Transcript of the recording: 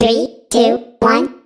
Three, two, one.